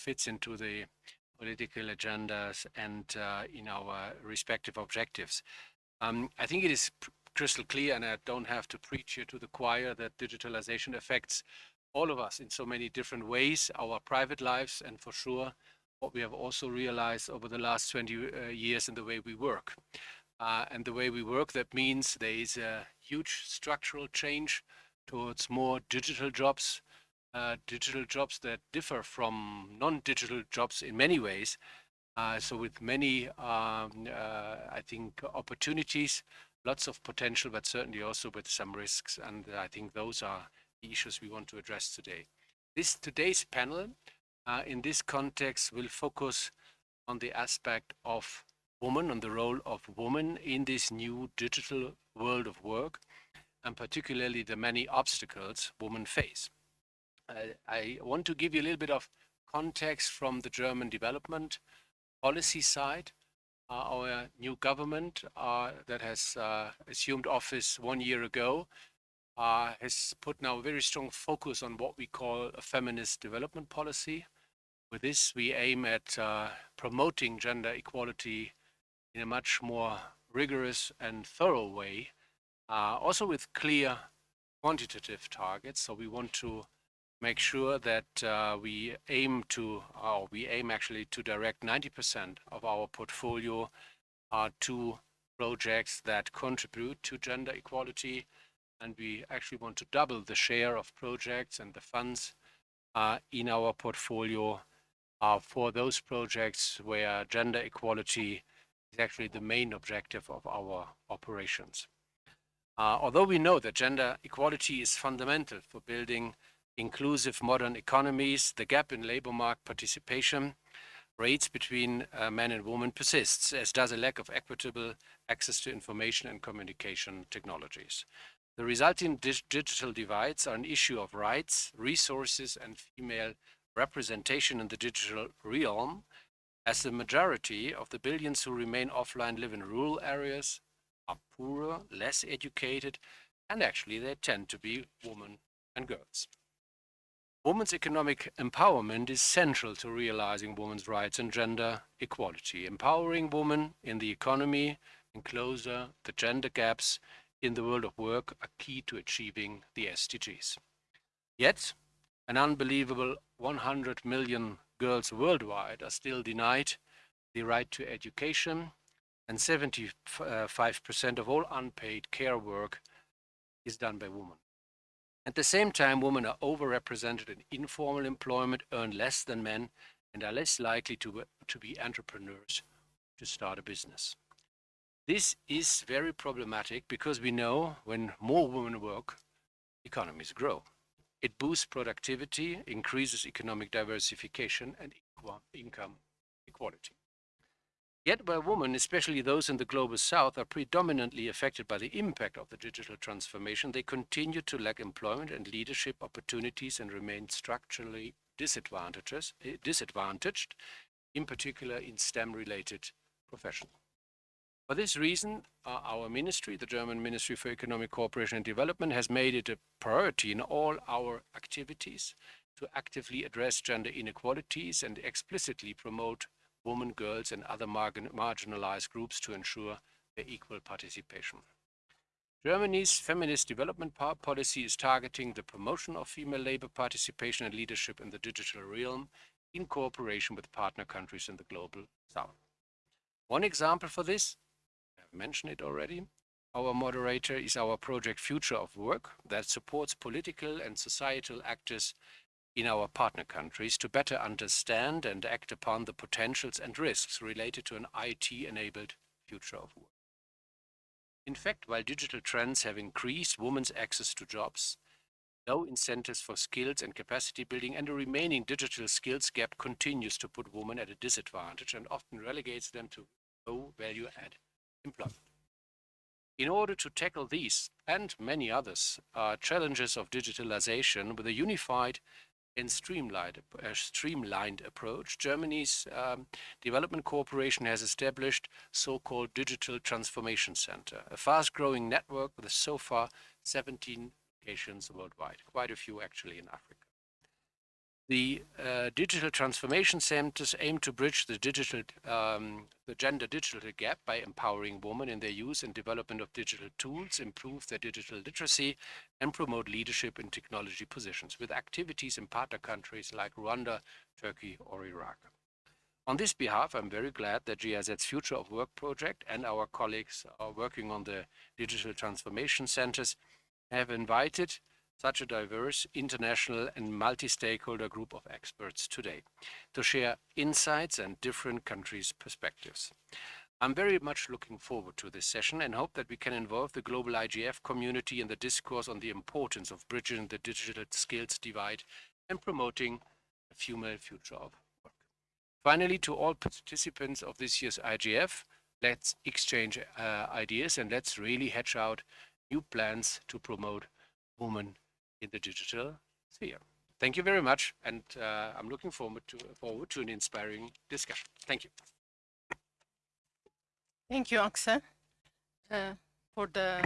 fits into the political agendas and uh, in our respective objectives. Um, I think it is crystal clear, and I don't have to preach here to the choir, that digitalization affects all of us in so many different ways, our private lives, and for sure, what we have also realized over the last 20 uh, years in the way we work. Uh, and the way we work, that means there is a huge structural change towards more digital jobs, uh, digital jobs that differ from non-digital jobs in many ways. Uh, so with many, um, uh, I think, opportunities, lots of potential, but certainly also with some risks. And I think those are the issues we want to address today. This today's panel, uh, in this context, will focus on the aspect of woman, on the role of woman in this new digital world of work, and particularly the many obstacles women face. I want to give you a little bit of context from the German development policy side. Uh, our new government uh, that has uh, assumed office one year ago uh, has put now a very strong focus on what we call a feminist development policy. With this, we aim at uh, promoting gender equality in a much more rigorous and thorough way, uh, also with clear quantitative targets. So we want to make sure that uh, we aim to, or we aim actually to direct 90% of our portfolio uh, to projects that contribute to gender equality. And we actually want to double the share of projects and the funds uh, in our portfolio uh, for those projects where gender equality is actually the main objective of our operations. Uh, although we know that gender equality is fundamental for building inclusive modern economies, the gap in labor market participation rates between uh, men and women persists, as does a lack of equitable access to information and communication technologies. The resulting dig digital divides are an issue of rights, resources, and female representation in the digital realm, as the majority of the billions who remain offline live in rural areas, are poorer, less educated, and actually they tend to be women and girls. Women's economic empowerment is central to realizing women's rights and gender equality. Empowering women in the economy and closer the gender gaps in the world of work are key to achieving the SDGs. Yet, an unbelievable 100 million girls worldwide are still denied the right to education, and 75% of all unpaid care work is done by women. At the same time, women are overrepresented in informal employment, earn less than men, and are less likely to, to be entrepreneurs to start a business. This is very problematic because we know when more women work, economies grow. It boosts productivity, increases economic diversification and income equality. Yet where women, especially those in the global south, are predominantly affected by the impact of the digital transformation, they continue to lack employment and leadership opportunities and remain structurally disadvantaged, eh, disadvantaged in particular in STEM-related professions. For this reason, uh, our ministry, the German Ministry for Economic Cooperation and Development, has made it a priority in all our activities to actively address gender inequalities and explicitly promote women, girls, and other marginalized groups to ensure their equal participation. Germany's feminist development policy is targeting the promotion of female labor participation and leadership in the digital realm in cooperation with partner countries in the global south. One example for this, I have mentioned it already, our moderator is our project Future of Work that supports political and societal actors in our partner countries to better understand and act upon the potentials and risks related to an IT-enabled future of work. In fact, while digital trends have increased women's access to jobs, low incentives for skills and capacity building and a remaining digital skills gap continues to put women at a disadvantage and often relegates them to low value add employment. In order to tackle these and many others uh, challenges of digitalization with a unified and streamlined, a streamlined approach. Germany's um, development corporation has established so-called Digital Transformation Center, a fast-growing network with so far 17 locations worldwide, quite a few actually in Africa. The uh, digital transformation centers aim to bridge the digital, um, the gender digital gap by empowering women in their use and development of digital tools, improve their digital literacy, and promote leadership in technology positions with activities in partner countries like Rwanda, Turkey, or Iraq. On this behalf, I'm very glad that GIZ's Future of Work project and our colleagues are working on the digital transformation centers have invited such a diverse international and multi-stakeholder group of experts today to share insights and different countries' perspectives. I'm very much looking forward to this session and hope that we can involve the global IGF community in the discourse on the importance of bridging the digital skills divide and promoting a female future of work. Finally, to all participants of this year's IGF, let's exchange uh, ideas and let's really hatch out new plans to promote women in the digital sphere. Thank you very much, and uh, I'm looking forward to, forward to an inspiring discussion. Thank you. Thank you, Axel, uh, for the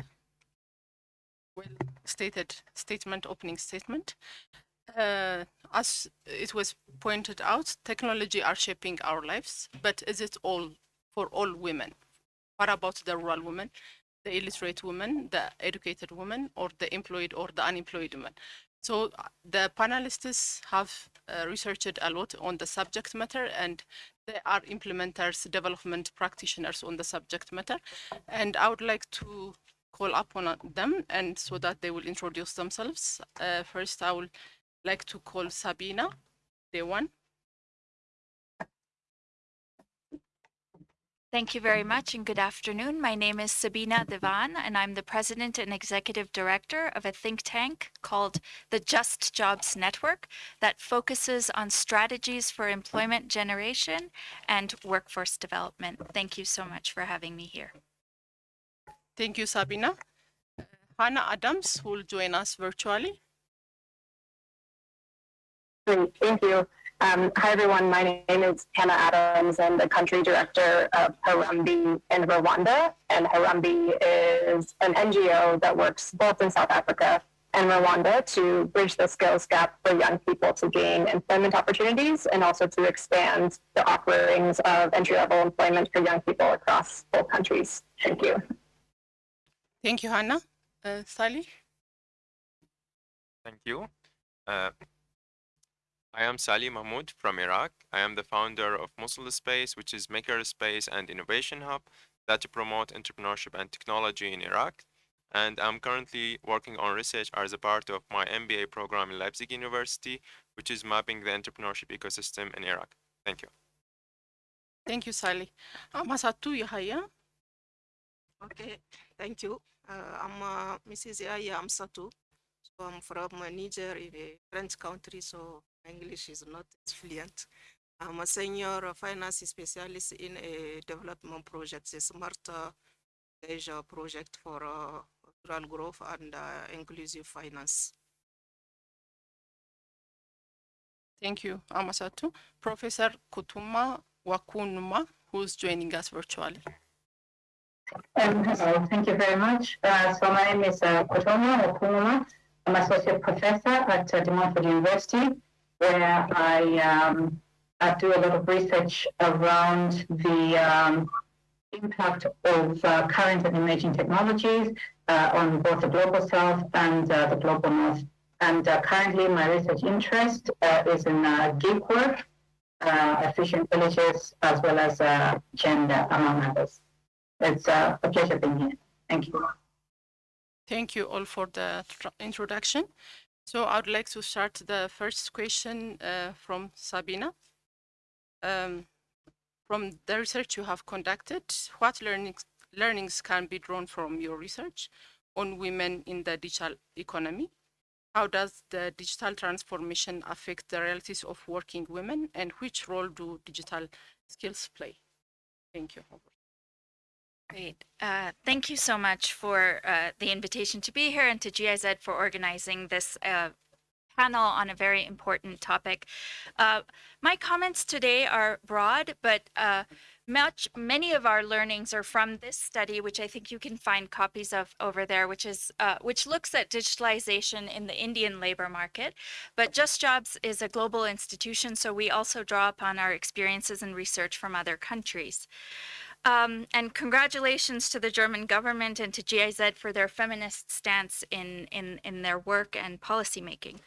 well-stated statement, opening statement. Uh, as it was pointed out, technology are shaping our lives, but is it all for all women? What about the rural women? The illiterate woman, the educated woman, or the employed or the unemployed woman. So uh, the panelists have uh, researched a lot on the subject matter and they are implementers, development practitioners on the subject matter. And I would like to call upon them and so that they will introduce themselves. Uh, first, I would like to call Sabina, the one. Thank you very much and good afternoon. My name is Sabina Dewan and I'm the president and executive director of a think tank called the Just Jobs Network that focuses on strategies for employment generation and workforce development. Thank you so much for having me here. Thank you, Sabina. Hannah Adams will join us virtually. Great, thank you. Um, hi, everyone. My name is Hannah Adams. I'm the country director of Harambee in Rwanda. And Harambee is an NGO that works both in South Africa and Rwanda to bridge the skills gap for young people to gain employment opportunities and also to expand the offerings of entry level employment for young people across both countries. Thank you. Thank you, Hannah. Uh, Sally? Thank you. Uh, I am Sali Mahmoud from Iraq. I am the founder of Mosul Space, which is maker space and innovation hub that promote entrepreneurship and technology in Iraq. And I'm currently working on research as a part of my MBA program in Leipzig University, which is mapping the entrepreneurship ecosystem in Iraq. Thank you. Thank you, Sally. I'm Masatu Yahaya. Okay, thank you. Uh, I'm uh, Mrs. Yahya Amsatu. So I'm from Niger, in a French country, so English is not fluent. I'm a senior finance specialist in a development project, a smart uh, leisure project for uh, rural growth and uh, inclusive finance. Thank you, Amasatu. Professor Kutoma Wakunuma, who's joining us virtually. Um, hello, thank you very much. Uh, so my name is uh, Kutoma Wakunuma. I'm associate professor at uh, De Montfort University where I, um, I do a lot of research around the um, impact of uh, current and emerging technologies uh, on both the global south and uh, the global north. And uh, currently, my research interest uh, is in uh, gig work, efficient villages, as well as gender, among others. It's a pleasure being here. Thank you. Thank you all for the introduction. So I would like to start the first question uh, from Sabina. Um, from the research you have conducted, what learnings, learnings can be drawn from your research on women in the digital economy? How does the digital transformation affect the realities of working women and which role do digital skills play? Thank you. Great. Uh, thank you so much for uh, the invitation to be here and to GIZ for organizing this uh, panel on a very important topic. Uh, my comments today are broad, but uh, much many of our learnings are from this study, which I think you can find copies of over there, which is uh, which looks at digitalization in the Indian labor market. But Just Jobs is a global institution, so we also draw upon our experiences and research from other countries. Um, and congratulations to the German government and to GIZ for their feminist stance in, in, in their work and policymaking.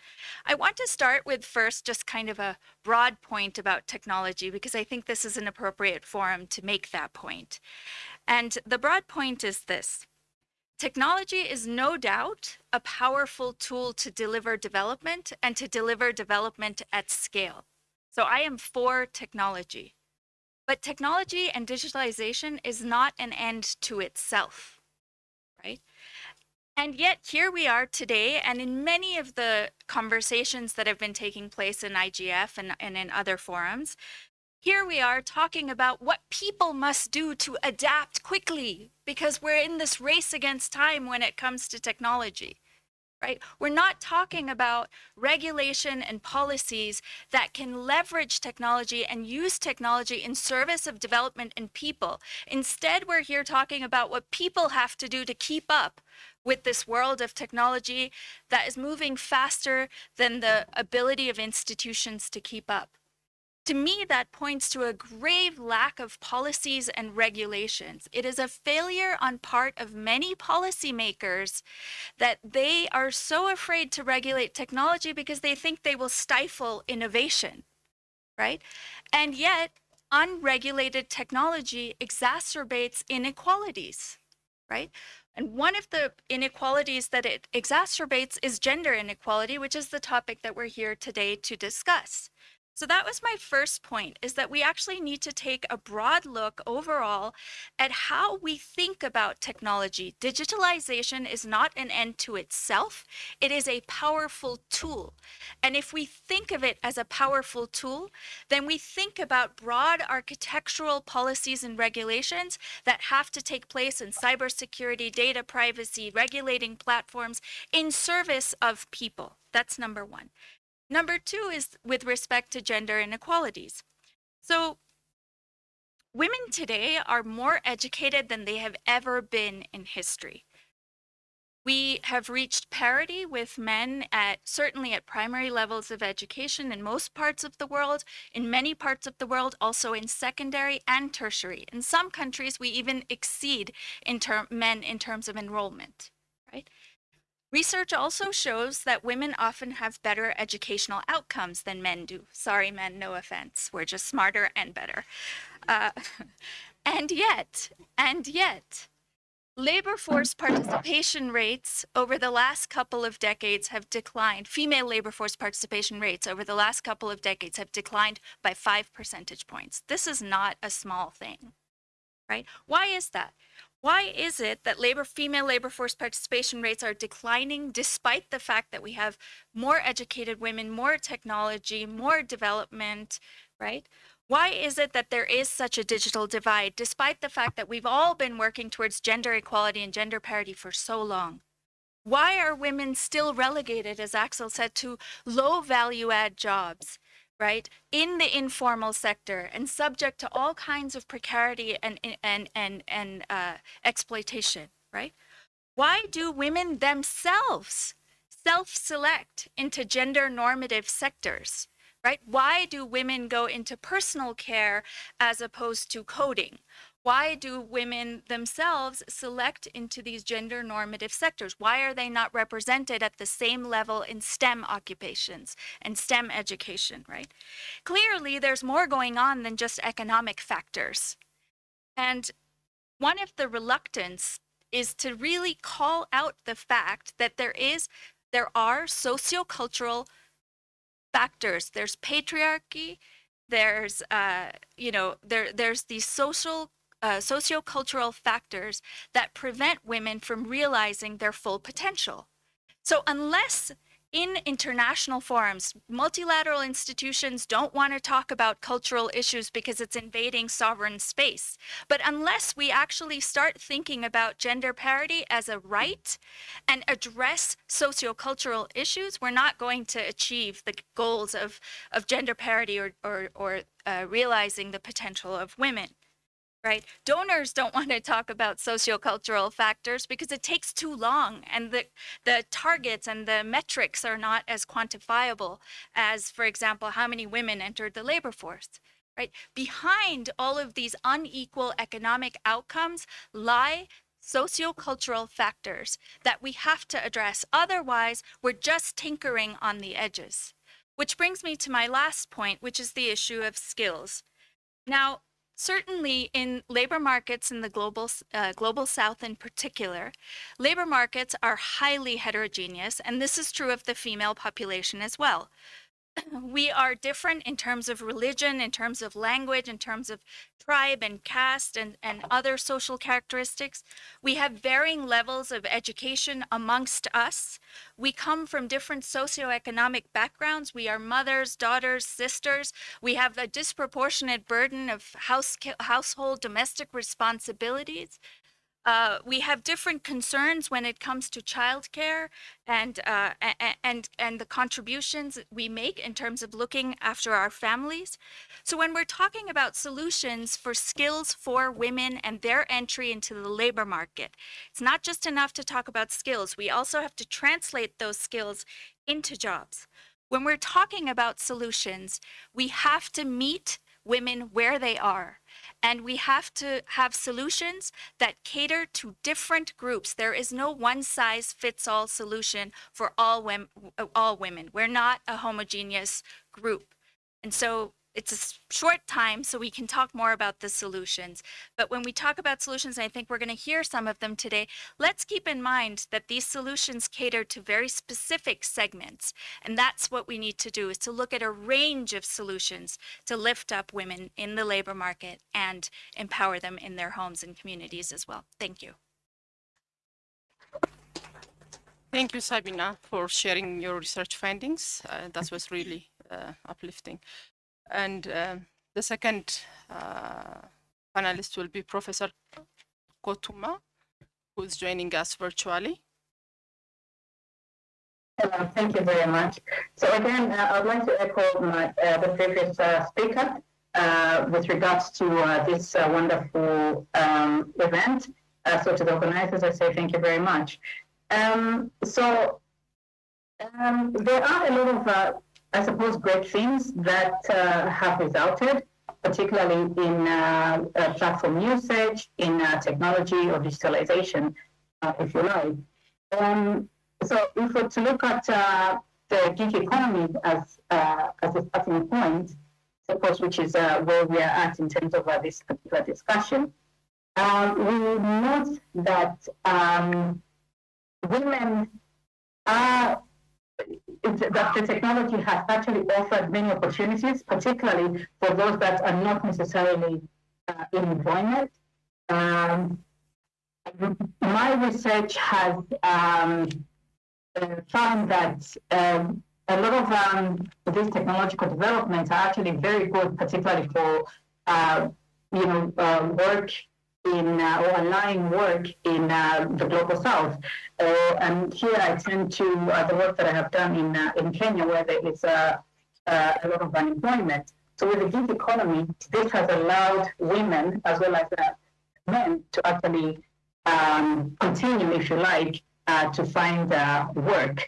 I want to start with first just kind of a broad point about technology because I think this is an appropriate forum to make that point. And the broad point is this. Technology is no doubt a powerful tool to deliver development and to deliver development at scale. So I am for technology. But technology and digitalization is not an end to itself, right? And yet here we are today, and in many of the conversations that have been taking place in IGF and, and in other forums, here we are talking about what people must do to adapt quickly because we're in this race against time when it comes to technology right? We're not talking about regulation and policies that can leverage technology and use technology in service of development and people. Instead, we're here talking about what people have to do to keep up with this world of technology that is moving faster than the ability of institutions to keep up. To me, that points to a grave lack of policies and regulations. It is a failure on part of many policymakers that they are so afraid to regulate technology because they think they will stifle innovation, right? And yet, unregulated technology exacerbates inequalities, right? And one of the inequalities that it exacerbates is gender inequality, which is the topic that we're here today to discuss. So that was my first point is that we actually need to take a broad look overall at how we think about technology. Digitalization is not an end to itself. It is a powerful tool. And if we think of it as a powerful tool, then we think about broad architectural policies and regulations that have to take place in cybersecurity, data privacy, regulating platforms in service of people. That's number one. Number two is with respect to gender inequalities. So women today are more educated than they have ever been in history. We have reached parity with men at certainly at primary levels of education in most parts of the world, in many parts of the world, also in secondary and tertiary. In some countries, we even exceed in men in terms of enrollment, right? Research also shows that women often have better educational outcomes than men do. Sorry, men, no offense. We're just smarter and better. Uh, and yet, and yet, labor force participation rates over the last couple of decades have declined. Female labor force participation rates over the last couple of decades have declined by five percentage points. This is not a small thing, right? Why is that? Why is it that labor, female labor force participation rates are declining despite the fact that we have more educated women, more technology, more development, right? Why is it that there is such a digital divide despite the fact that we've all been working towards gender equality and gender parity for so long? Why are women still relegated, as Axel said, to low value add jobs? Right, in the informal sector and subject to all kinds of precarity and, and, and, and uh, exploitation, right? Why do women themselves self-select into gender normative sectors, right? Why do women go into personal care as opposed to coding? Why do women themselves select into these gender normative sectors? Why are they not represented at the same level in STEM occupations and STEM education, right? Clearly, there's more going on than just economic factors. And one of the reluctance is to really call out the fact that there is there are sociocultural factors. There's patriarchy, there's uh, you know there there's these social uh, sociocultural factors that prevent women from realizing their full potential. So unless in international forums, multilateral institutions don't want to talk about cultural issues because it's invading sovereign space. But unless we actually start thinking about gender parity as a right and address sociocultural issues, we're not going to achieve the goals of, of gender parity or, or, or uh, realizing the potential of women right? Donors don't want to talk about sociocultural factors because it takes too long and the, the targets and the metrics are not as quantifiable as, for example, how many women entered the labor force. Right? Behind all of these unequal economic outcomes lie sociocultural factors that we have to address. Otherwise, we're just tinkering on the edges. Which brings me to my last point, which is the issue of skills. Now, certainly in labor markets in the global, uh, global south in particular, labor markets are highly heterogeneous, and this is true of the female population as well. we are different in terms of religion, in terms of language, in terms of tribe and caste and, and other social characteristics. We have varying levels of education amongst us. We come from different socioeconomic backgrounds. We are mothers, daughters, sisters. We have a disproportionate burden of house, household domestic responsibilities. Uh, we have different concerns when it comes to childcare and uh, and and the contributions we make in terms of looking after our families. So when we're talking about solutions for skills for women and their entry into the labor market, it's not just enough to talk about skills. We also have to translate those skills into jobs. When we're talking about solutions, we have to meet women where they are. And we have to have solutions that cater to different groups. There is no one size fits all solution for all, women, all women. We're not a homogeneous group. And so it's a short time so we can talk more about the solutions. But when we talk about solutions, and I think we're going to hear some of them today, let's keep in mind that these solutions cater to very specific segments. And that's what we need to do is to look at a range of solutions to lift up women in the labor market and empower them in their homes and communities as well. Thank you. Thank you, Sabina, for sharing your research findings. Uh, that was really uh, uplifting. And uh, the second uh, panelist will be Professor Kutoma, who is joining us virtually. Hello, thank you very much. So again, uh, I'd like to echo my, uh, the previous uh, speaker uh, with regards to this wonderful um, event. so to the organizers, I say thank you very much. Um, so um, there are a lot of I suppose, great things that uh, have resulted, particularly in uh, uh, platform usage, in uh, technology or digitalization, uh, if you like. Um, so if we're to look at uh, the gig economy as, as a starting point, of course, which is where we are at in terms of this particular discussion, um, we note that um, women are that the technology has actually offered many opportunities, particularly for those that are not necessarily uh, in employment. Um, my research has um, uh, found that um, a lot of um, these technological developments are actually very good, particularly for uh, you know uh, work in uh, or work in uh, the global south. Uh, and here I tend to uh, the work that I have done in uh, in Kenya, where there is a, a lot of unemployment. So with the gig economy, this has allowed women as well as men to actually um, continue, if you like, to find work.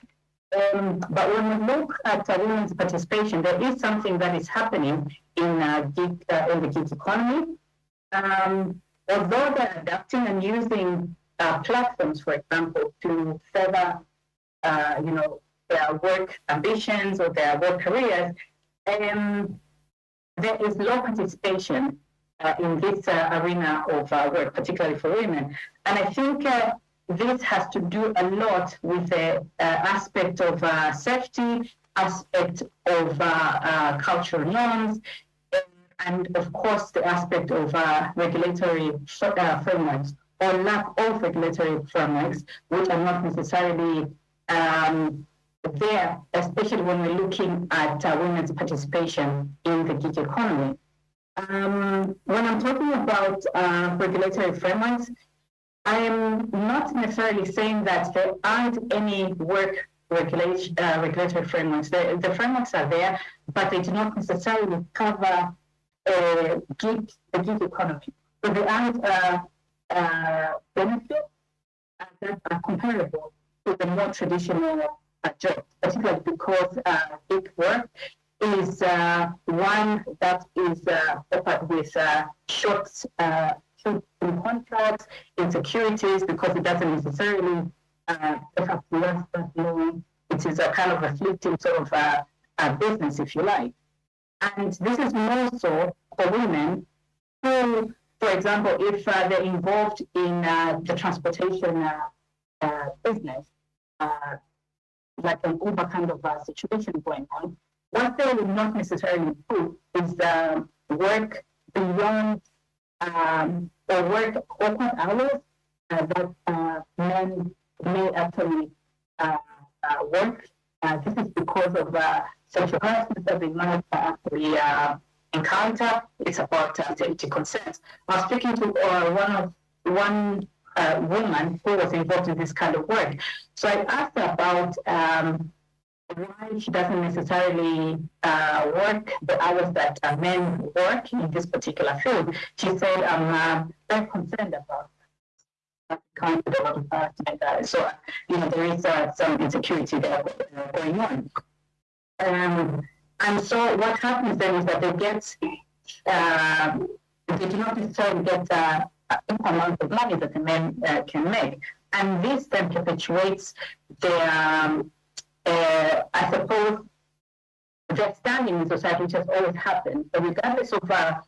Um, but when we look at uh, women's participation, there is something that is happening in, uh, gig, uh, in the gig economy. Um, although they're adapting and using uh, platforms, for example, to further, uh, you know, their work ambitions or their work careers, um, there is low participation uh, in this uh, arena of uh, work, particularly for women. And I think uh, this has to do a lot with the aspect of safety, aspect of cultural norms, and of course the aspect of uh, regulatory uh, frameworks or lack of regulatory frameworks, which are not necessarily um, there, especially when we're looking at uh, women's participation in the gig economy. Um, when I'm talking about uh, regulatory frameworks, I am not necessarily saying that there aren't any work regulation, uh, regulatory frameworks. The, the frameworks are there, but they do not necessarily cover uh, gig, the gig economy. So there aren't uh, benefits that are comparable to the more traditional uh, jobs, particularly because uh, gig work is uh, one that is uh, offered with uh, short, uh, contracts, insecurities, because it doesn't necessarily uh, last that long. It is a kind of a fleeting sort of uh, uh, business, if you like. And this is more so for women who, for example, if uh, they're involved in uh, the transportation uh, uh, business, uh, like an Uber kind of uh, situation going on, what they will not necessarily do is uh, work beyond um, or work open hours that men may actually work. This is because of uh, sexual harassment that they might actually uh, encounter. It's about uh, safety concerns. I was speaking to uh, one of one uh, woman who was involved in this kind of work. So I asked her about um, why she doesn't necessarily uh, work the hours that uh, men work in this particular field. She said, I'm uh, very concerned about. Uh, so, you know, there is uh, some insecurity there uh, going on. Um, and so what happens then is that they get, uh, they do not necessarily get uh, amount of money that the men uh, can make. And this then perpetuates their, um, uh, I suppose, their standing in society, which has always happened. So regardless of, uh,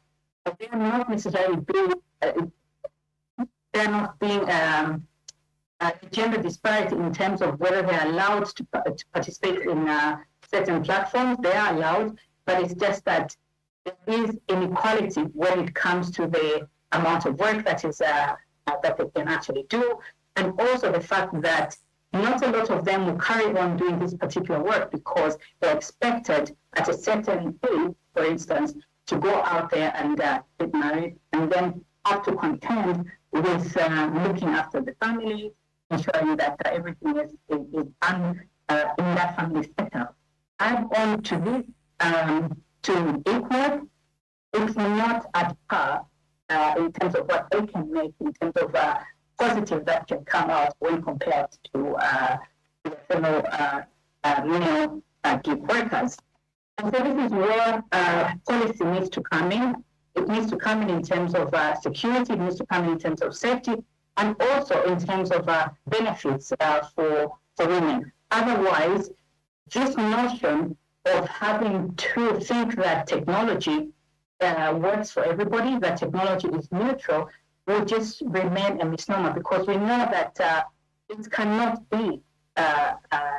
they are not necessarily being, uh, they're not being um, uh, gender disparity in terms of whether they're allowed to, to participate in uh, certain platforms. They are allowed, but it's just that there is inequality when it comes to the amount of work that is uh, uh, that they can actually do, and also the fact that not a lot of them will carry on doing this particular work because they're expected at a certain age, for instance, to go out there and uh, get married, and then have to contend with uh, looking after the family, ensuring that uh, everything is, is, is done uh, in that family setup. Add on to this, um, to equal, it's not at par uh, in terms of what they can make, in terms of uh, positive that can come out when compared to uh, the fellow uh, uh, male uh, gig workers. And so this is where uh, policy needs to come in. It needs to come in in terms of uh, security, it needs to come in in terms of safety, and also in terms of uh, benefits uh, for, for women. Otherwise, this notion of having to think that technology uh, works for everybody, that technology is neutral, will just remain a misnomer. Because we know that uh, it cannot be uh, uh,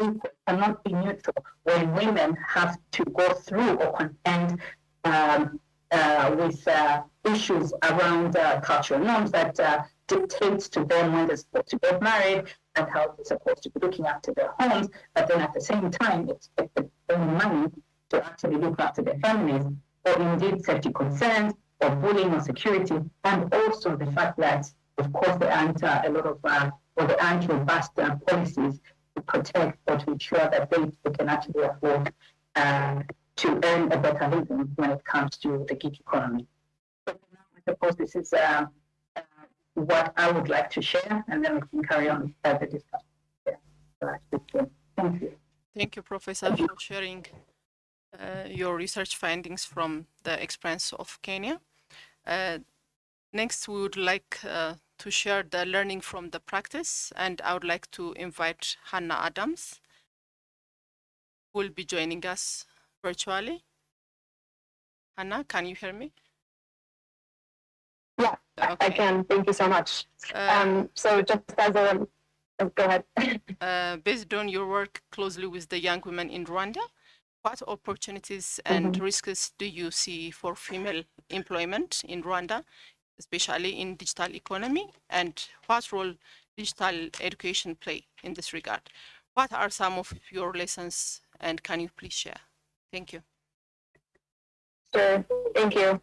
equal, cannot be neutral when women have to go through or contend um, uh, with uh, issues around uh, cultural norms that uh, dictates to them when they're supposed to get married and how they're supposed to be looking after their homes, but then at the same time expect earn money to actually look after their families, or indeed safety concerns, or bullying or security, and also the fact that, of course, there aren't uh, a lot of, uh, or there aren't robust uh, policies to protect or to ensure that they, they can actually afford uh, to earn a better living when it comes to the gig economy. So I suppose this is uh, what I would like to share, and then we can carry on the discussion. Yeah. So that's it. Thank you. Thank you, Professor, for sharing uh, your research findings from the experience of Kenya. Uh, next, we would like uh, to share the learning from the practice, and I would like to invite Hannah Adams, who will be joining us virtually. Hannah, can you hear me? Yeah, I can. Thank you so much. Uh, Um, so just as a, oh, go ahead. uh, based on your work closely with the young women in Rwanda, what opportunities and risks do you see for female employment in Rwanda, especially in digital economy, and what role digital education play in this regard? What are some of your lessons and can you please share? Thank you. Sure, thank you.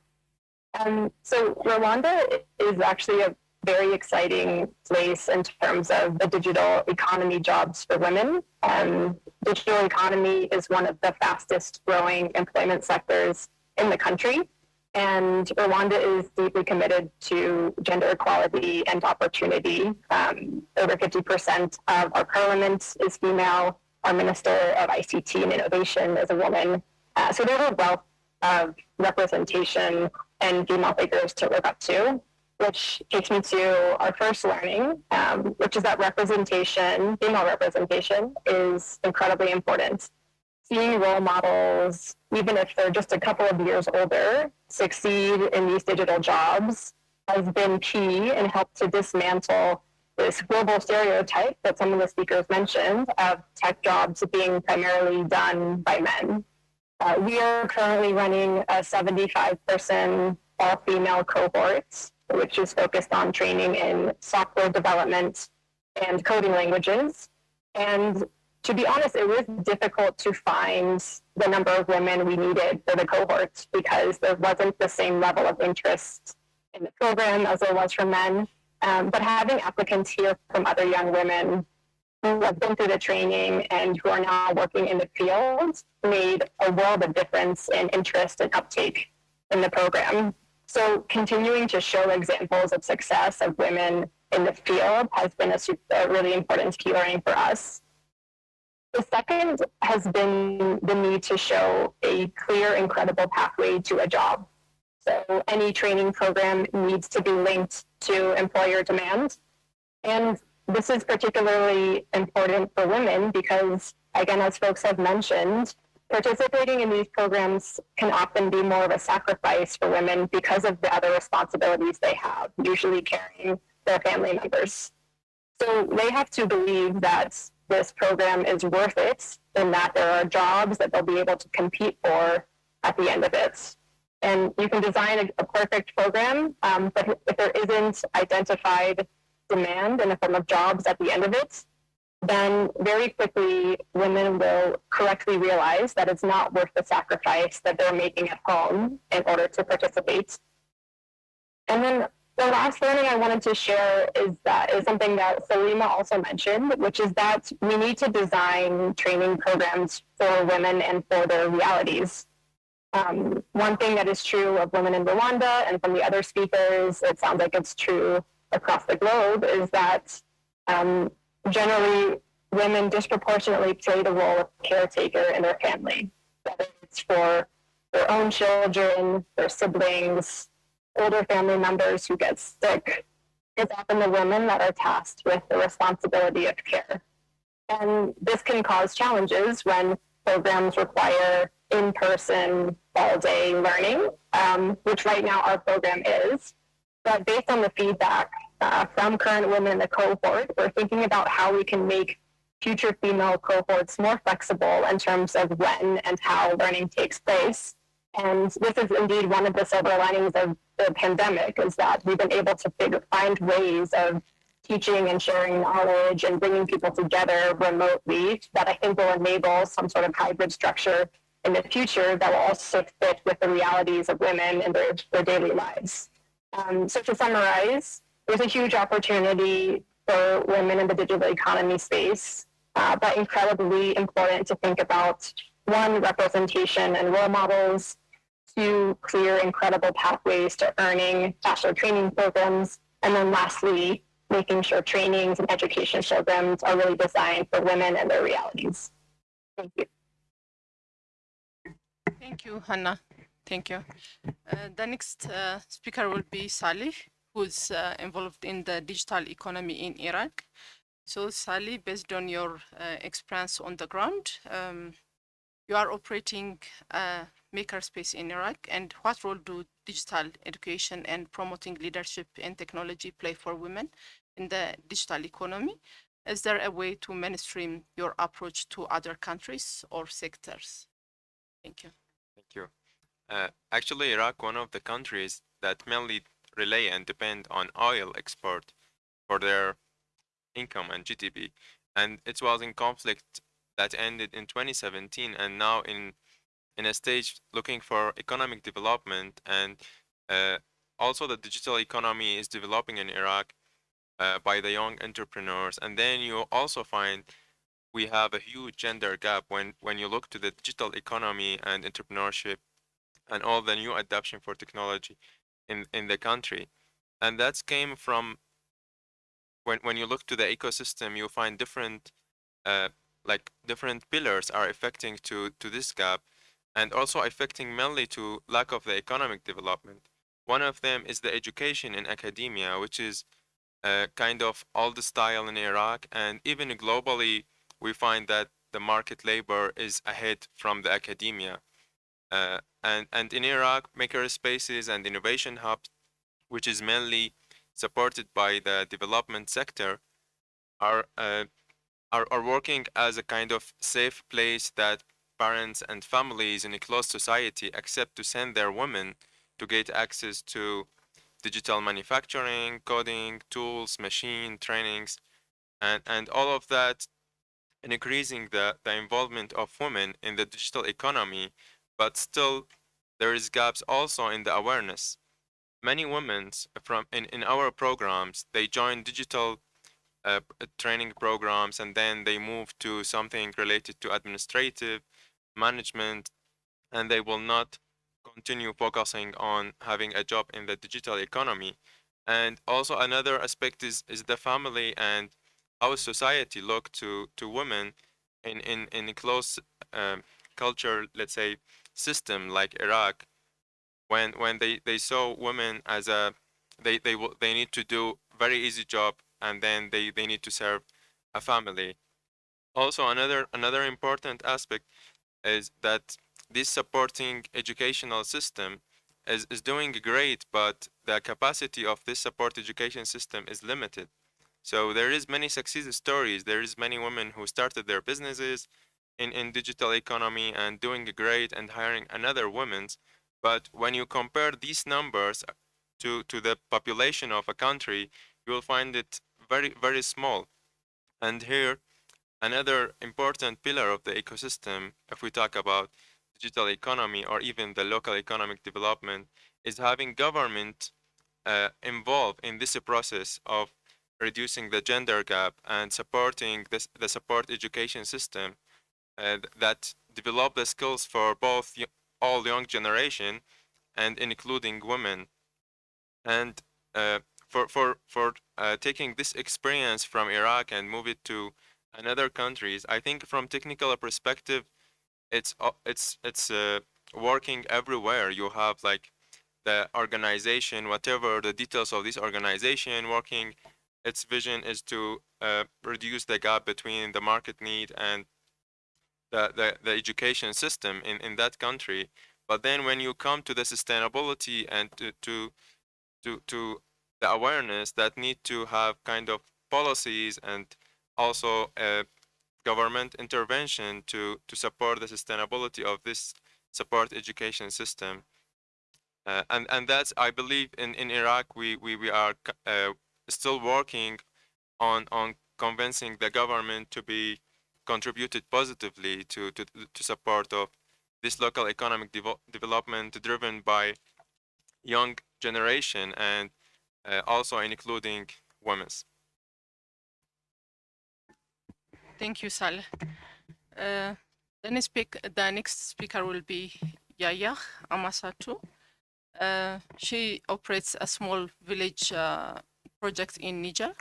Um, so Rwanda is actually a very exciting place in terms of the digital economy jobs for women. Um, digital economy is one of the fastest growing employment sectors in the country. And Rwanda is deeply committed to gender equality and opportunity. Um, over 50% of our parliament is female. Our Minister of ICT and Innovation is a woman. Uh, so there's a wealth of representation and female figures to look up to, which takes me to our first learning, um, which is that representation, female representation, is incredibly important. Seeing role models, even if they're just a couple of years older, succeed in these digital jobs has been key and helped to dismantle this global stereotype that some of the speakers mentioned of tech jobs being primarily done by men. Uh, we are currently running a 75 person all female cohort, which is focused on training in software development and coding languages. And to be honest, it was difficult to find the number of women we needed for the cohort because there wasn't the same level of interest in the program as there was for men. Um, but having applicants here from other young women who have been through the training and who are now working in the field made a world of difference in interest and uptake in the program. So continuing to show examples of success of women in the field has been a, a really important key learning for us. The second has been the need to show a clear and credible pathway to a job. So any training program needs to be linked to employer demand. And this is particularly important for women because, again, as folks have mentioned, participating in these programs can often be more of a sacrifice for women because of the other responsibilities they have, usually caring their family members. So they have to believe that this program is worth it and that there are jobs that they'll be able to compete for at the end of it. And you can design a, a perfect program, um, but if there isn't identified demand in the form of jobs at the end of it, then very quickly women will correctly realize that it's not worth the sacrifice that they're making at home in order to participate. And then the last learning I wanted to share is that is something that Salima also mentioned, which is that we need to design training programs for women and for their realities. Um, one thing that is true of women in Rwanda and from the other speakers, it sounds like it's true across the globe is that um, generally women disproportionately play the role of caretaker in their family, whether it's for their own children, their siblings, older family members who get sick. It's often the women that are tasked with the responsibility of care. And this can cause challenges when programs require in-person all-day learning, um, which right now our program is. But based on the feedback uh, from current women in the cohort, we're thinking about how we can make future female cohorts more flexible in terms of when and how learning takes place. And this is indeed one of the silver linings of the pandemic is that we've been able to figure, find ways of teaching and sharing knowledge and bringing people together remotely that I think will enable some sort of hybrid structure in the future that will also fit with the realities of women and their, their daily lives. Um, so to summarize, there's a huge opportunity for women in the digital economy space, uh, but incredibly important to think about one, representation and role models, two, clear, incredible pathways to earning bachelor training programs, and then lastly, making sure trainings and education programs are really designed for women and their realities. Thank you. Thank you, Hannah. Thank you. Uh, the next uh, speaker will be Salih, who's uh, involved in the digital economy in Iraq. So Salih, based on your uh, experience on the ground, um, you are operating a makerspace in Iraq, and what role do digital education and promoting leadership and technology play for women in the digital economy? Is there a way to mainstream your approach to other countries or sectors? Thank you. Thank you. Uh, actually, Iraq, one of the countries that mainly rely and depend on oil export for their income and GDP. and it was in conflict that ended in 2017 and now in in a stage looking for economic development. And uh, also the digital economy is developing in Iraq uh, by the young entrepreneurs. And then you also find we have a huge gender gap when when you look to the digital economy and entrepreneurship and all the new adoption for technology in in the country. And that came from when when you look to the ecosystem you find different uh, like different pillars are affecting to to this gap and also affecting mainly to lack of the economic development. One of them is the education in academia which is uh, kind of old style in Iraq and even globally we find that the market labor is ahead from the academia uh, and and in Iraq maker spaces and innovation hubs which is mainly supported by the development sector are uh, are, are working as a kind of safe place that parents and families in a closed society accept to send their women to get access to digital manufacturing, coding, tools, machine trainings, and, and all of that and increasing the, the involvement of women in the digital economy, but still there is gaps also in the awareness. Many women from in, in our programs, they join digital uh, training programs and then they move to something related to administrative management and they will not continue focusing on having a job in the digital economy and also another aspect is is the family and how society look to to women in in in close um, culture let's say system like iraq when when they they saw women as a they they they need to do very easy job and then they they need to serve a family. Also another another important aspect is that this supporting educational system is, is doing great but the capacity of this support education system is limited. So there is many success stories. There is many women who started their businesses in in digital economy and doing great and hiring another women's but when you compare these numbers to to the population of a country you will find it very very small. And here another important pillar of the ecosystem if we talk about digital economy or even the local economic development is having government uh, involved in this process of reducing the gender gap and supporting this, the support education system that develop the skills for both all young generation and including women. And uh, for for for uh, taking this experience from Iraq and move it to another countries I think from technical perspective it's it's it's uh, working everywhere. You have like the organization whatever the details of this organization working its vision is to uh, reduce the gap between the market need and the, the, the education system in, in that country but then when you come to the sustainability and to, to to to the awareness that need to have kind of policies and also uh, government intervention to, to support the sustainability of this support education system. Uh, and, and that's, I believe, in, in Iraq, we, we, we are uh, still working on, on convincing the government to be contributed positively to, to, to support of this local economic devo development driven by young generation and uh, also including women. Thank you, Sal. Uh, the, next speak, the next speaker will be Yaya Amasatu. Uh, she operates a small village uh, project in Niger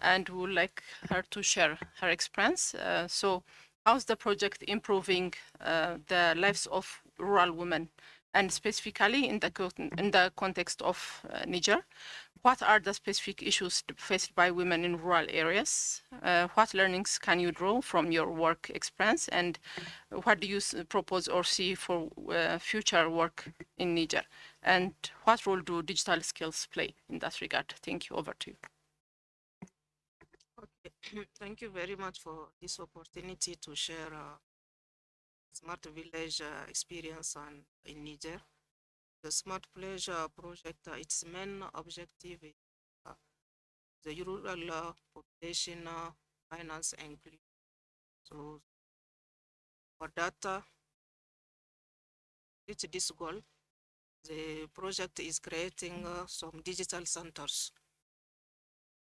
and would like her to share her experience. Uh, so how's the project improving uh, the lives of rural women and specifically in the, in the context of uh, Niger? what are the specific issues faced by women in rural areas? Uh, what learnings can you draw from your work experience? And what do you propose or see for uh, future work in Niger? And what role do digital skills play in that regard? Thank you. Over to you. Thank you very much for this opportunity to share uh, smart village uh, experience on, in Niger the Smart Pleasure project, uh, its main objective is uh, the rural uh, population finance and inclusion. So for that, uh, reach this goal, the project is creating uh, some digital centers.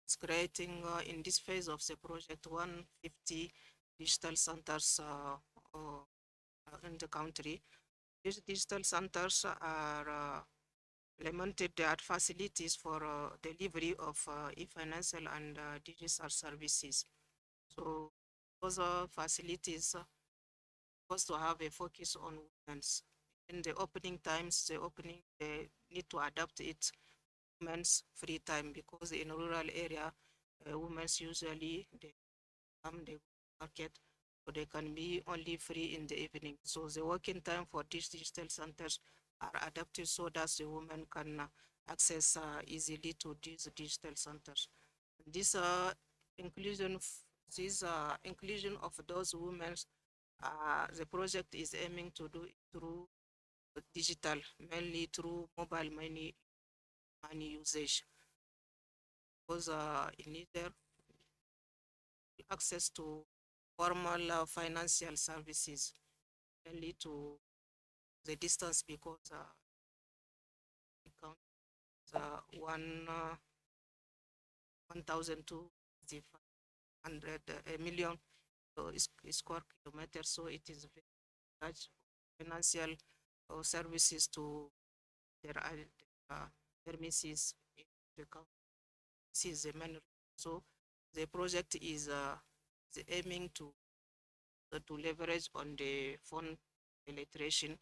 It's creating uh, in this phase of the project 150 digital centers uh, uh, in the country. These digital centers are implemented at facilities for delivery of e-financial and digital services. So those facilities supposed to have a focus on women's. In the opening times, the opening, they need to adapt it women's free time because in rural area, uh, women's usually they come, they market, so they can be only free in the evening. So the working time for these digital centers are adapted so that the women can uh, access uh, easily to these digital centers. This uh, inclusion, this uh, inclusion of those women, uh, the project is aiming to do through digital, mainly through mobile money, money usage. Because uh, in access to formal uh, financial services, mainly to the distance because uh, uh, one uh, one thousand two hundred a million so square kilometers. So it is very large financial uh, services to their uh, county. This is the main. So the project is uh, aiming to uh, to leverage on the phone penetration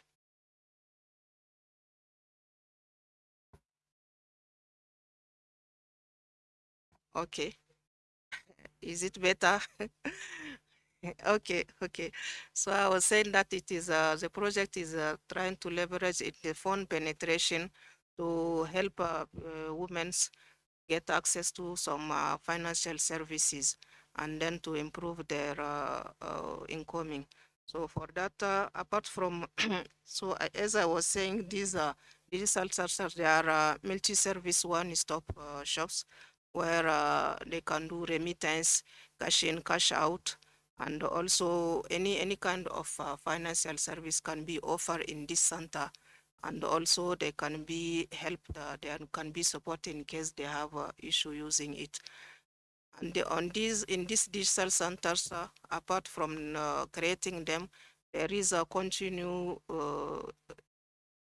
Okay. Is it better? okay, okay. So I was saying that it is uh, the project is uh, trying to leverage it, the phone penetration to help uh, uh, women get access to some uh, financial services and then to improve their uh, incoming. So for that, apart from, so as I was saying, these are digital services, they are multi-service one-stop shops where uh, they can do remittance, cash in, cash out, and also any any kind of uh, financial service can be offered in this center. And also they can be helped, uh, they can be supported in case they have uh, issue using it. And the, on these, in these digital centers, uh, apart from uh, creating them, there is a continue uh,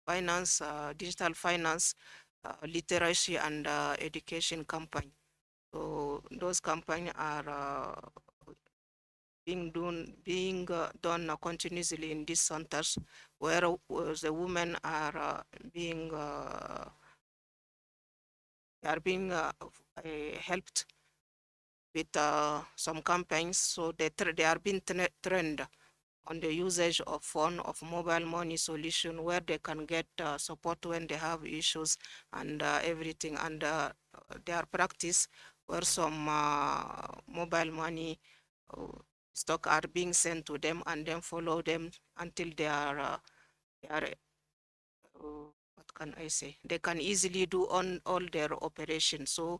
finance, uh, digital finance literacy and education campaign. So those campaigns are being done being uh, done uh, continuously in these centers where uh, the women are uh, being are being helped with some campaigns. So they they are being tra- trained on the usage of phone of mobile money solution where they can get uh, support when they have issues and uh, everything and uh, their practice where some mobile money stock are being sent to them and then follow them until they are uh, they are uh, what can I say they can easily do on all their operations so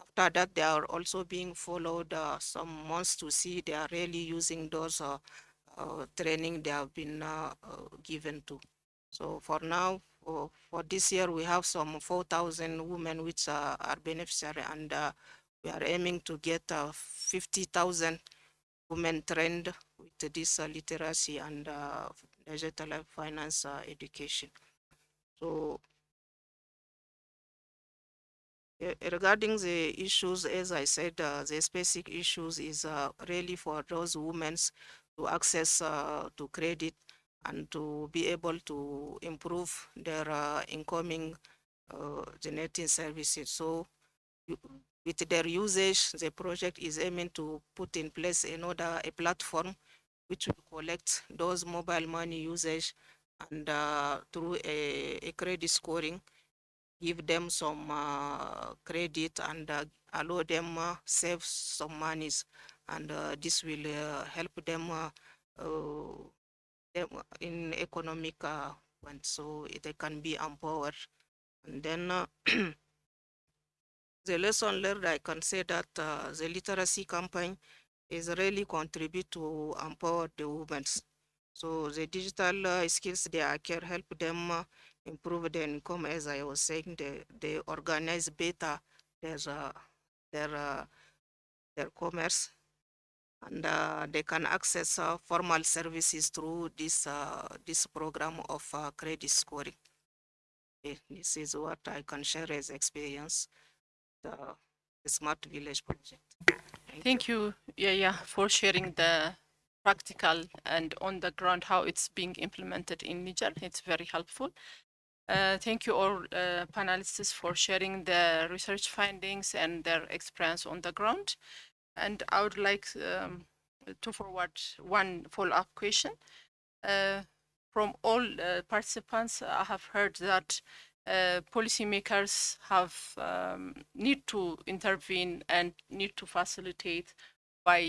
after that they are also being followed uh, some months to see they are really using those uh, uh, training they have been uh, uh, given to. So for now, for, for this year, we have some 4,000 women which are beneficiary and uh, we are aiming to get uh, 50,000 women trained with this uh, literacy and uh, digital finance uh, education. So Eh, regarding the issues, as I said, uh, the specific issues is uh, really for those women to access uh, to credit and to be able to improve their incoming uh, generating services. So with their usage, the project is aiming to put in place another a platform which will collect those mobile money usage and uh, through a, a credit scoring give them some uh, credit and uh, allow them uh, save some monies. And uh, this will uh, help them, uh, them in economic uh, point so they can be empowered. And then the lesson learned i can say that uh, the literacy campaign is really contribute to empower the women. So the digital uh, skills they can help them uh, improve their income. As I was saying, they, they organize better their uh, their uh, their commerce, and uh, they can access uh, formal services through this this program of credit scoring. Okay, This is what I can share as experience. The, smart village project. Thank you, Yaya, for sharing the practical and on the ground how it's being implemented in Niger. It's very helpful. Uh, thank you all uh, panelists for sharing the research findings and their experience on the ground. And I would like um, to forward one follow-up question. Uh, from all uh, participants, I have heard that uh, policymakers have um, need to intervene and need to facilitate by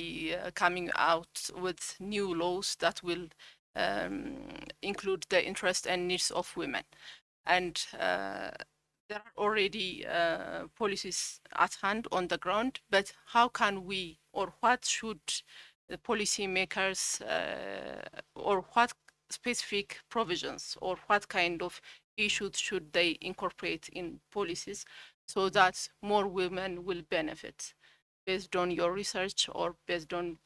uh, coming out with new laws that will um, include the interest and needs of women. And uh, there are already uh, policies at hand on the ground, but how can we or what should the policymakers uh, or what specific provisions or what kind of issues should they incorporate in policies so that more women will benefit based on your research or based on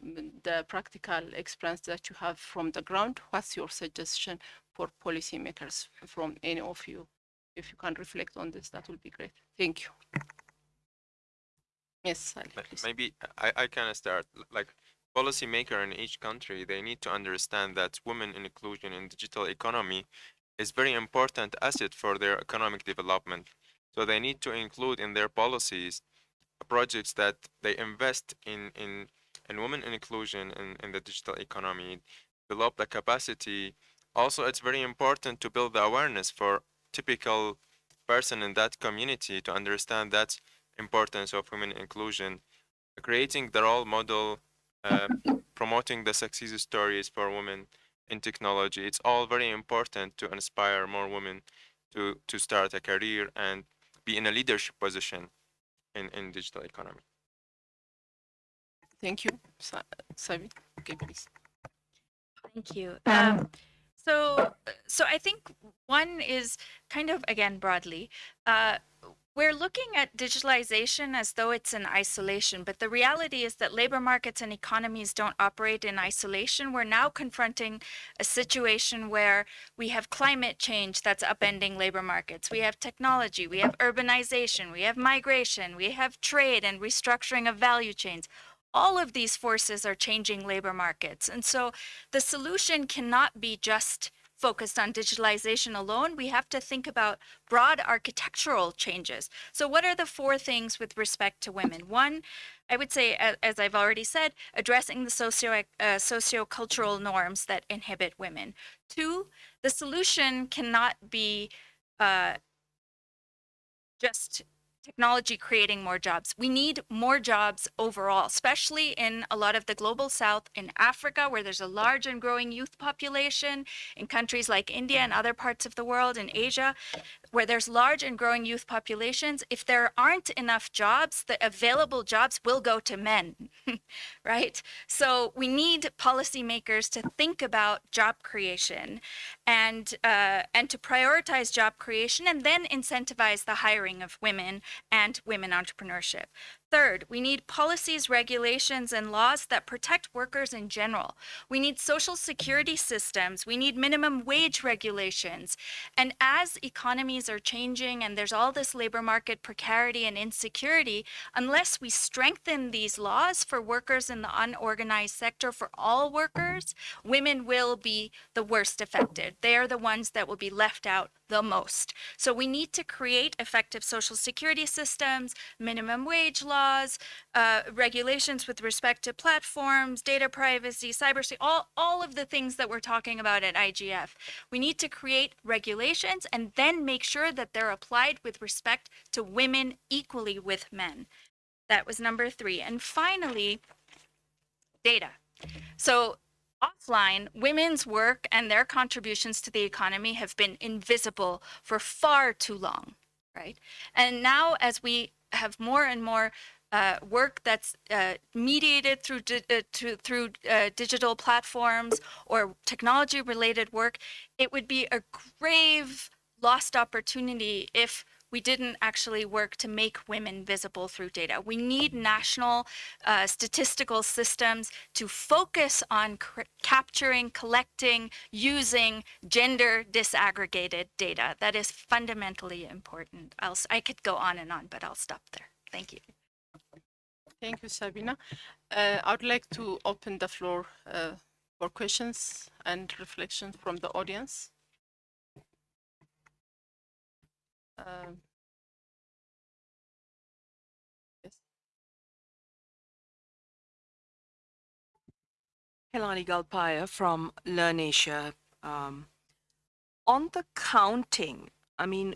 the practical experience that you have from the ground? What's your suggestion for policymakers from any of you? If you can reflect on this that would be great. Thank you. Yes Sally, please. Maybe I, I can start. Like policymaker in each country, they need to understand that women inclusion in digital economy is very important asset for their economic development. So they need to include in their policies projects that they invest in in in women in inclusion in, in the digital economy, develop the capacity. Also, it's very important to build the awareness for typical person in that community to understand that importance of women inclusion, creating the role model, uh, promoting the success stories for women in technology. It's all very important to inspire more women to, to start a career and be in a leadership position in, in digital economy. thank you Sa- Sabi. okay please Thank you. Um, Um, so, so I think one is kind of again broadly. Uh, we're looking at digitalization as though it's in isolation, but the reality is that labor markets and economies don't operate in isolation. We're now confronting a situation where we have climate change that's upending labor markets. We have technology, we have urbanization, we have migration, we have trade and restructuring of value chains all of these forces are changing labor markets. And so the solution cannot be just focused on digitalization alone. We have to think about broad architectural changes. So, what are the four things with respect to women? One, I would say, as I've already said, addressing the socio uh, socio-cultural norms that inhibit women. Two, the solution cannot be uh, just technology creating more jobs. We need more jobs overall, especially in a lot of the global south, in Africa, where there's a large and growing youth population, in countries like India and other parts of the world, in Asia, where there's large and growing youth populations. If there aren't enough jobs, the available jobs will go to men, right? So we need policymakers to think about job creation and uh, and to prioritize job creation and then incentivize the hiring of women and women entrepreneurship. Third, we need policies, regulations, and laws that protect workers in general. We need social security systems. We need minimum wage regulations. And as economies are changing and there's all this labor market precarity and insecurity, unless we strengthen these laws for workers in the unorganized sector, for all workers, women will be the worst affected. They are the ones that will be left out the most. So we need to create effective social security systems, minimum wage laws, uh, regulations with respect to platforms, data privacy, cybersecurity, all, all of the things that we're talking about at IGF. We need to create regulations and then make sure that they're applied with respect to women equally with men. That was number three. And finally, data. So offline, women's work and their contributions to the economy have been invisible for far too long, right? And now, as we have more and more uh, work that's uh, mediated through di- uh, to, through uh, digital platforms or technology related work, it would be a grave lost opportunity if we didn't actually work to make women visible through data. We need national uh, statistical systems to focus on capturing, collecting, using gender disaggregated data. That is fundamentally important. I'll, I could go on and on, but I'll stop there. Thank you. Thank you, Sabina. Uh, I would like to open the floor uh, for questions and reflections from the audience. Um, yes. Helani Galpaya from LIRNEasia. Um, on the counting, I mean,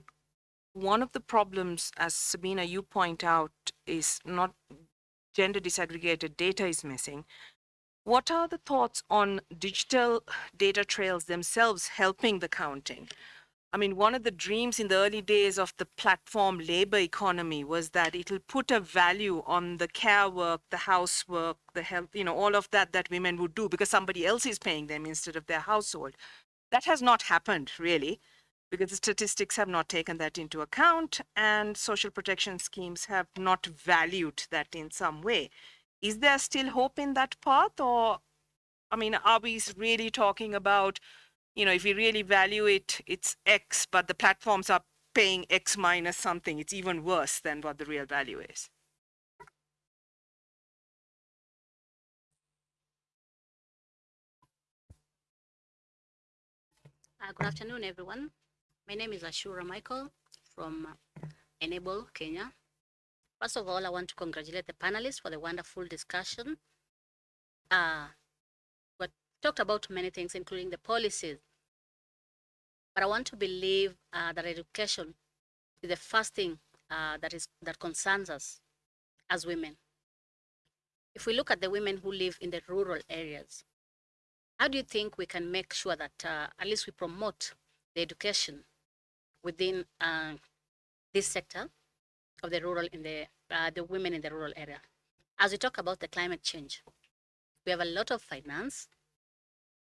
one of the problems, as Sabina, you point out, is not gender disaggregated data is missing. What are the thoughts on digital data trails themselves helping the counting? I mean, one of the dreams in the early days of the platform labor economy was that it'll put a value on the care work, the housework, the health, you know, all of that that women would do because somebody else is paying them instead of their household. That has not happened really because the statistics have not taken that into account and social protection schemes have not valued that in some way. Is there still hope in that path or, I mean, are we really talking about you know, if we really value it, it's X, but the platforms are paying X minus something, it's even worse than what the real value is. Uh, good afternoon, everyone. My name is Ashura Michael from Enable Kenya. First of all, I want to congratulate the panelists for the wonderful discussion. Uh, talked about many things, including the policies. But I want to believe uh, that education is the first thing uh, that is that concerns us as women. If we look at the women who live in the rural areas, how do you think we can make sure that uh, at least we promote the education within uh, this sector of the rural in the uh, the women in the rural area? As we talk about the climate change, we have a lot of finance,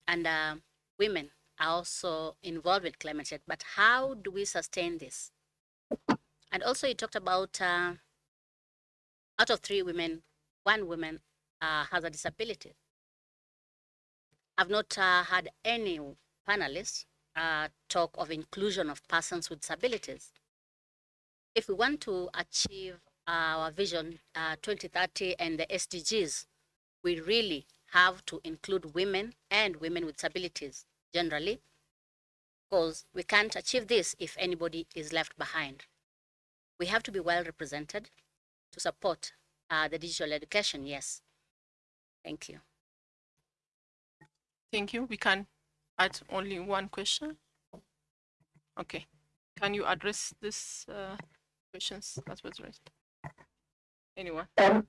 and uh, women are also involved with climate change. But how do we sustain this? And also, you talked about uh, out of three women, one woman uh, has a disability. I've not uh, had any panelists uh, talk of inclusion of persons with disabilities. If we want to achieve our vision uh, 2030 and the SDGs, we really have to include women and women with disabilities generally, because we can't achieve this if anybody is left behind. We have to be well represented to support uh, the digital education, yes. Thank you. Thank you. We can add only one question. Okay. Can you address this uh, questions that was raised? Anyone? Um,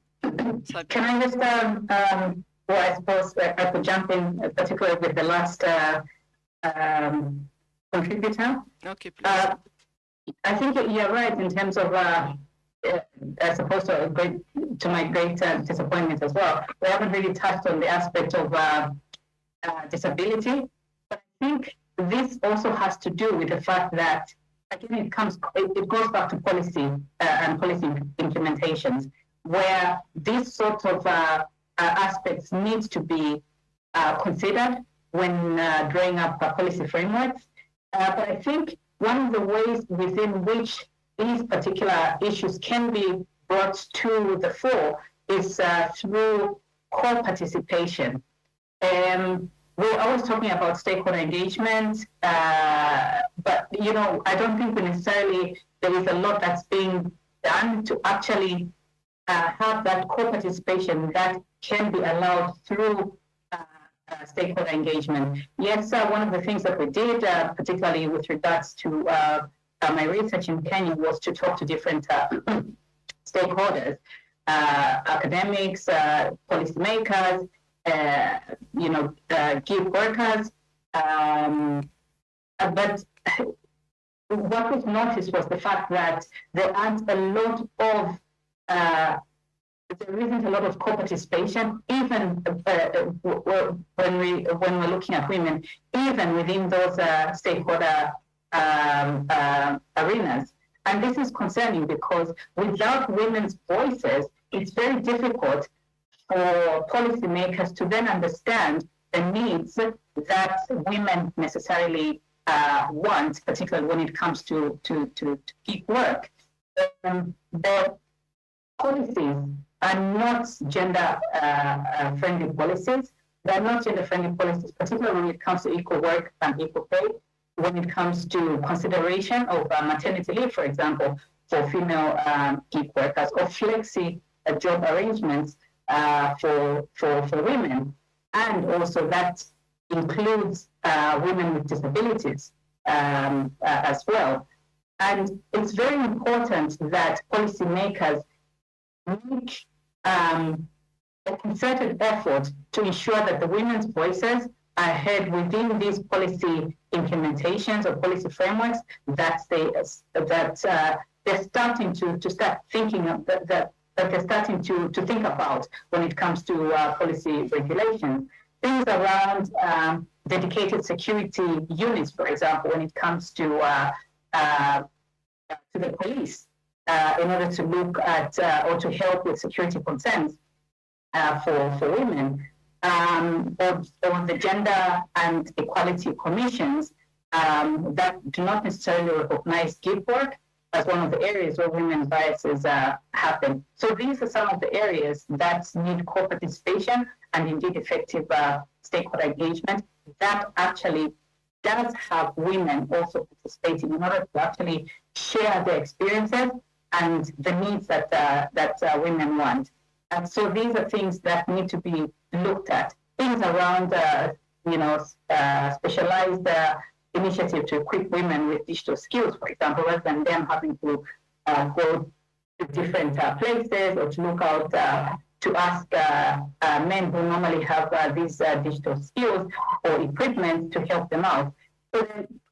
Can I just, um, um, well, I suppose I could jump in, uh, particularly with the last uh, um, contributor. Okay, please. Uh, I think you're right in terms of, uh, uh, I suppose to, great, to my great uh, disappointment as well. We haven't really touched on the aspect of uh, uh, disability. But I think this also has to do with the fact that, again, it comes, it, it goes back to policy uh, and policy implementations, where these sort of uh, uh, aspects need to be uh, considered when uh, drawing up uh, policy frameworks. Uh, but I think one of the ways within which these particular issues can be brought to the fore is uh, through co-participation. Um, we're always talking about stakeholder engagement, uh, but you know, I don't think necessarily there is a lot that's being done to actually uh, have that co-participation that can be allowed through uh, uh, stakeholder engagement. Yes, one of the things that we did, uh, particularly with regards to uh, uh, my research in Kenya, was to talk to different stakeholders, academics, policymakers, you know, gig workers. Um, but what was noticed was the fact that there aren't a lot of uh, there isn't a lot of co-participation, even uh, uh, when we when we're looking at women, even within those uh, stakeholder um, uh, arenas. And this is concerning because without women's voices, it's very difficult for policymakers to then understand the needs that women necessarily uh, want, particularly when it comes to, to, to, to work. Um, the policies are not gender uh, uh, friendly policies. They're not gender friendly policies, particularly when it comes to equal work and equal pay. When it comes to consideration of uh, maternity leave, for example, for female um, gig workers, or flexi uh, job arrangements uh, for, for, for women. And also that includes uh, women with disabilities um, as well. And it's very important that policymakers make um, a concerted effort to ensure that the women's voices are heard within these policy implementations or policy frameworks that they that uh, they're starting to to start thinking of that, that that they're starting to to think about when it comes to uh, policy regulation. Things around um, dedicated security units, for example, when it comes to uh, uh to the police in order to look at uh, or to help with security concerns uh, for, for women, um, the gender and equality commissions um, that do not necessarily recognize gig work as one of the areas where women's biases uh, happen. So these are some of the areas that need co-participation and indeed effective uh, stakeholder engagement that actually does have women also participating in order to actually share their experiences and the needs that uh, that uh, women want. And so these are things that need to be looked at. Things around, uh, you know, uh, specialized uh, initiative to equip women with digital skills, for example, rather than them having to uh, go to different places or to look out to ask men who normally have these digital skills or equipment to help them out. So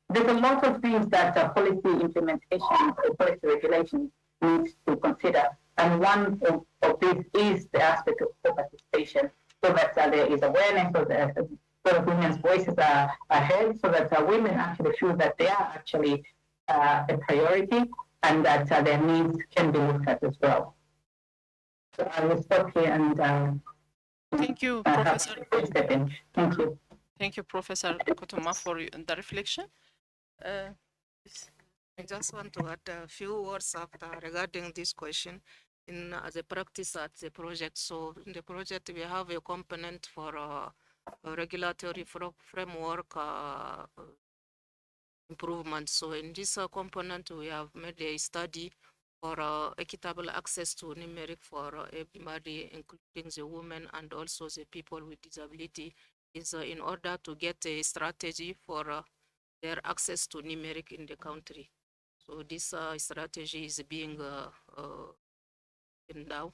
there's a lot of things that policy implementation or policy regulation needs to consider. And one of, of these is the aspect of co-participation, so that uh, there is awareness, so that, so that women's voices are, are heard, so that uh, women actually feel that they are actually uh, a priority and that uh, their needs can be looked at as well. So I will stop here and um, Thank you, Professor. Thank you. Thank you, Professor Kutoma, for the reflection. I just want to add a few words after regarding this question in the practice at the project. So in the project, we have a component for uh, a regulatory framework uh, improvement. So in this uh, component, we have made a study for uh, equitable access to numeric for everybody, including the women and also the people with disability, is in order to get a strategy for their access to numeric in the country. So this uh, strategy is being uh, uh,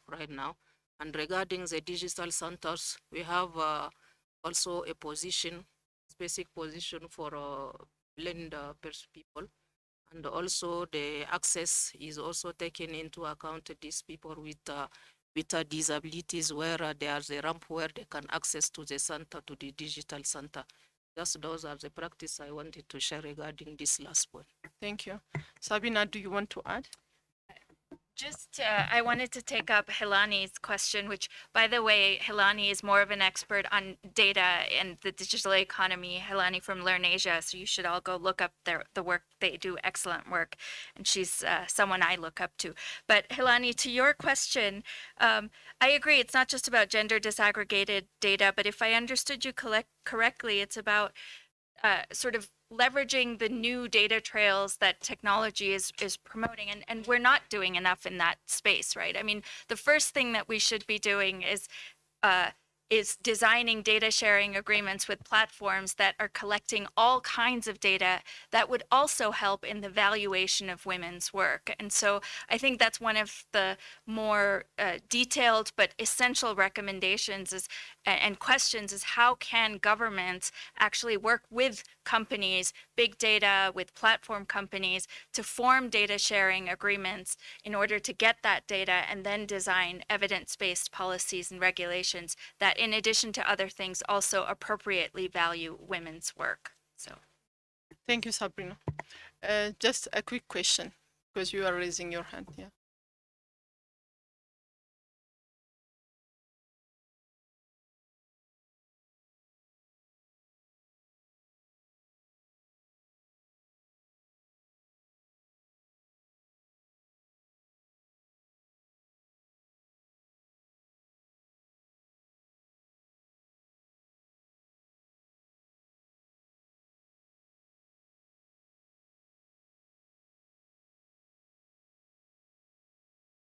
right now. And regarding the digital centers, we have uh, also a position, specific position for uh, blind people. And also the access is also taken into account these people with uh, with uh, disabilities where uh, there's a ramp where they can access to the center, to the digital center. Just those are the practice I wanted to share regarding this last point. Thank you. Sabina, do you want to add? Just, uh, I wanted to take up Helani's question, which, by the way, Helani is more of an expert on data and the digital economy. Helani from LIRNEasia, so you should all go look up their the work they do. Excellent work, and she's uh, someone I look up to. But Helani, to your question, um, I agree. It's not just about gender disaggregated data, but if I understood you collect correctly, it's about uh, sort of leveraging the new data trails that technology is is promoting and and we're not doing enough in that space right i mean the first thing that we should be doing is uh, is designing data sharing agreements with platforms that are collecting all kinds of data that would also help in the valuation of women's work. And so I think that's one of the more uh, detailed but essential recommendations is, and questions is how can governments actually work with companies, big data with platform companies to form data sharing agreements in order to get that data and then design evidence-based policies and regulations that in addition to other things also appropriately value women's work. So Thank you, Sabrina. Uh, just a quick question, because you are raising your hand, yeah.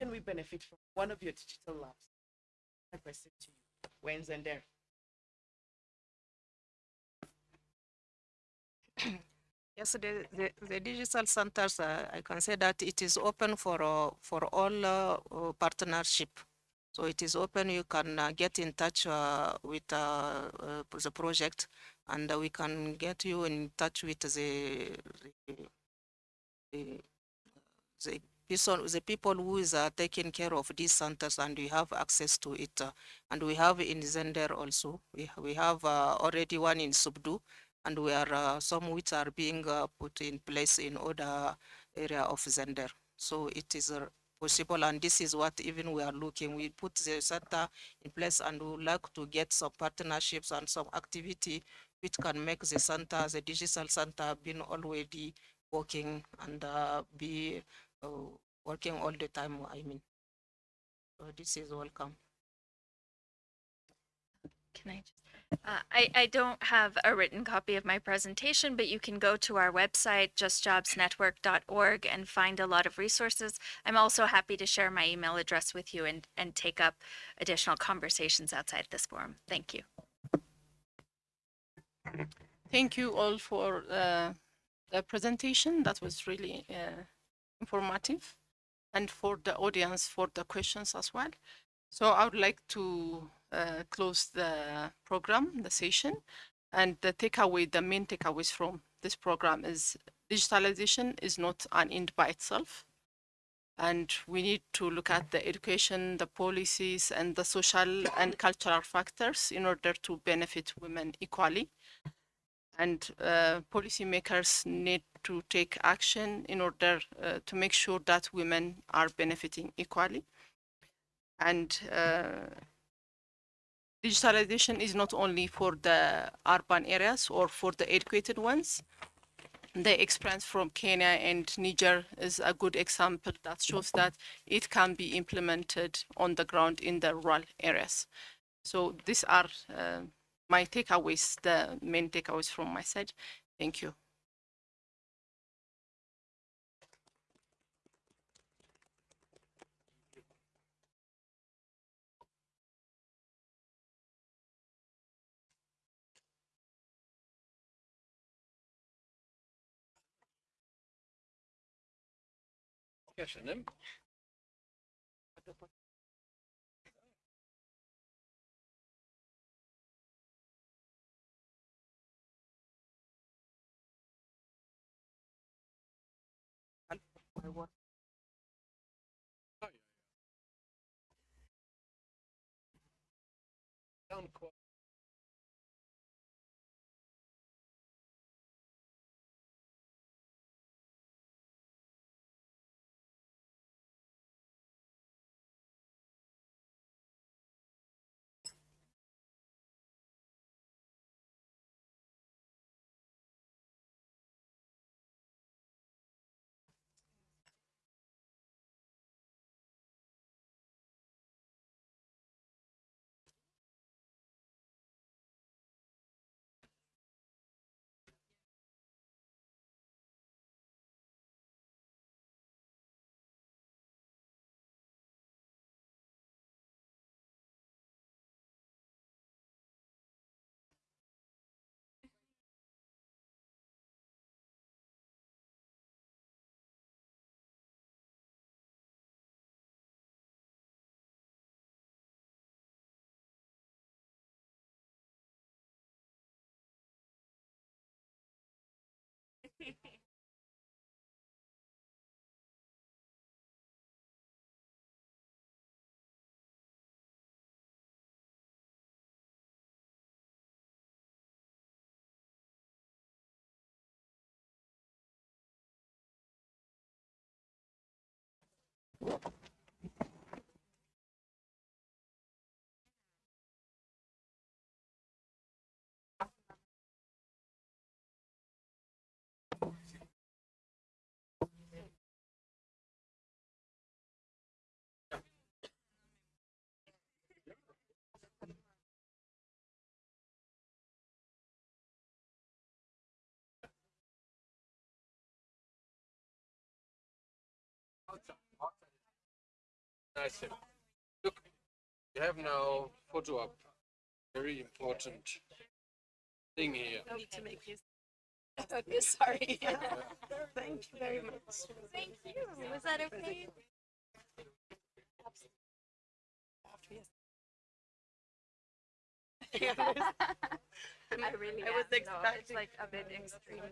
Can we benefit from one of your digital labs? I present to you. When's and there? Yes, the, the, the digital centers, uh, I can say that it is open for, uh, for all uh, uh, partnership. So it is open, you can uh, get in touch uh, with the project and we can get you in touch with the, the, the person, the people who is uh, taking care of these centers and we have access to it. uh, and we have in Zinder also, we, we have uh, already one in Subdu and we are uh, some which are being uh, put in place in other area of Zinder. So it is uh, possible and this is what even we are looking. We put the center in place and we like to get some partnerships and some activity which can make the center, the digital center being already working and be uh, working all the time, I mean. So this is welcome. Can I just? Uh, I, I don't have a written copy of my presentation, but you can go to our website, justjobsnetwork.org, and find a lot of resources. I'm also happy to share my email address with you and, and take up additional conversations outside this forum. Thank you. Thank you all for uh, the presentation. That was really uh, informative and for the audience for the questions as well. So I would like to uh, close the program, the session, and the takeaway, the main takeaways from this program is digitalization is not an end by itself. And we need to look at the education, the policies, and the social and cultural factors in order to benefit women equally. And uh, policymakers need to take action in order uh, to make sure that women are benefiting equally. And uh, digitalization is not only for the urban areas or for the educated ones. The experience from Kenya and Niger is a good example that shows that it can be implemented on the ground in the rural areas. So these are uh, my takeaways, the main takeaways from my side. Thank you. Köszönöm. My work. Sound quality. Nice. Look, we have now photo up. Very important thing here. Need to make this. Okay, sorry. Thank you very much. Thank you. Was that okay? I really I was am, though. It's like a bit extreme.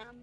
Um,